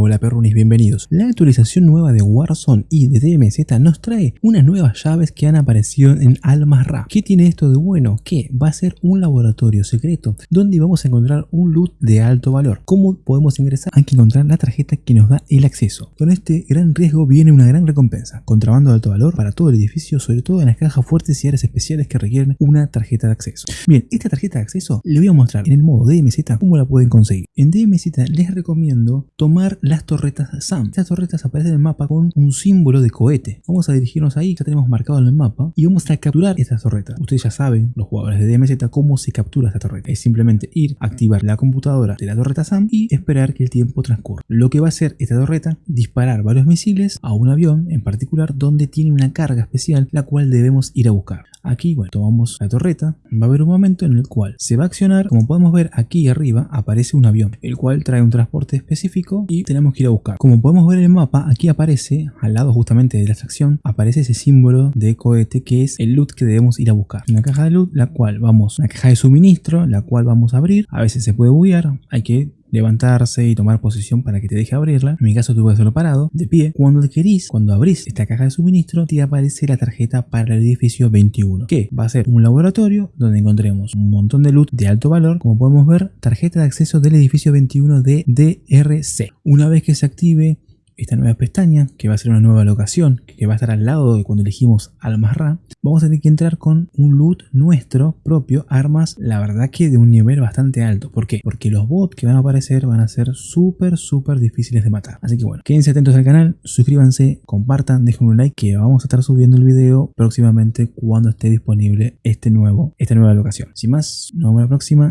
Hola perrunis, bienvenidos. La actualización nueva de Warzone y de DMZ nos trae unas nuevas llaves que han aparecido en Almazra. ¿Qué tiene esto de bueno? Que va a ser un laboratorio secreto donde vamos a encontrar un loot de alto valor. ¿Cómo podemos ingresar? Hay que encontrar la tarjeta que nos da el acceso. Con este gran riesgo viene una gran recompensa. Contrabando de alto valor para todo el edificio, sobre todo en las cajas fuertes y áreas especiales que requieren una tarjeta de acceso. Bien, esta tarjeta de acceso le voy a mostrar en el modo DMZ cómo la pueden conseguir. En DMZ les recomiendo tomar las torretas SAM. Estas torretas aparecen en el mapa con un símbolo de cohete. Vamos a dirigirnos ahí, ya tenemos marcado en el mapa, y vamos a capturar estas torretas. Ustedes ya saben, los jugadores de DMZ, cómo se captura esta torreta. Es simplemente ir, activar la computadora de la torreta SAM y esperar que el tiempo transcurra. Lo que va a hacer esta torreta, disparar varios misiles a un avión en particular donde tiene una carga especial la cual debemos ir a buscar. Aquí, bueno, tomamos la torreta, va a haber un momento en el cual se va a accionar, como podemos ver aquí arriba aparece un avión, el cual trae un transporte específico y tenemos que ir a buscar. Como podemos ver en el mapa, aquí aparece, al lado justamente de la extracción, aparece ese símbolo de cohete que es el loot que debemos ir a buscar. Una caja de loot, la cual vamos, una caja de suministro, la cual vamos a abrir, a veces se puede buguear, hay que levantarse y tomar posición para que te deje abrirla. En mi caso tuve que hacerlo parado, de pie. Cuando querís, cuando abrís esta caja de suministro, te aparece la tarjeta para el edificio 21, que va a ser un laboratorio donde encontremos un montón de loot de alto valor. Como podemos ver, tarjeta de acceso del edificio 21 de DRC. Una vez que se active esta nueva pestaña, que va a ser una nueva locación, que va a estar al lado de cuando elegimos Almazra, vamos a tener que entrar con un loot nuestro propio, armas, la verdad que de un nivel bastante alto. ¿Por qué? Porque los bots que van a aparecer van a ser súper, súper difíciles de matar. Así que bueno, quédense atentos al canal, suscríbanse, compartan, dejen un like que vamos a estar subiendo el video próximamente cuando esté disponible este nuevo, esta nueva locación. Sin más, nos vemos la próxima.